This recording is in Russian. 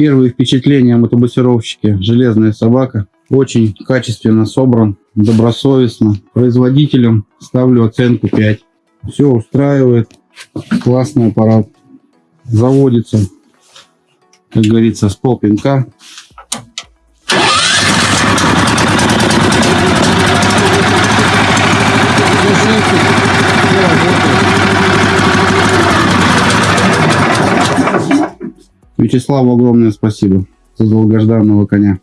Первые впечатления о мотобусировщике. Железная собака. Очень качественно собран, добросовестно. Производителям ставлю оценку 5. Все устраивает. Классный аппарат. Заводится, как говорится, с полпинка. Вячеславу огромное спасибо за долгожданного коня.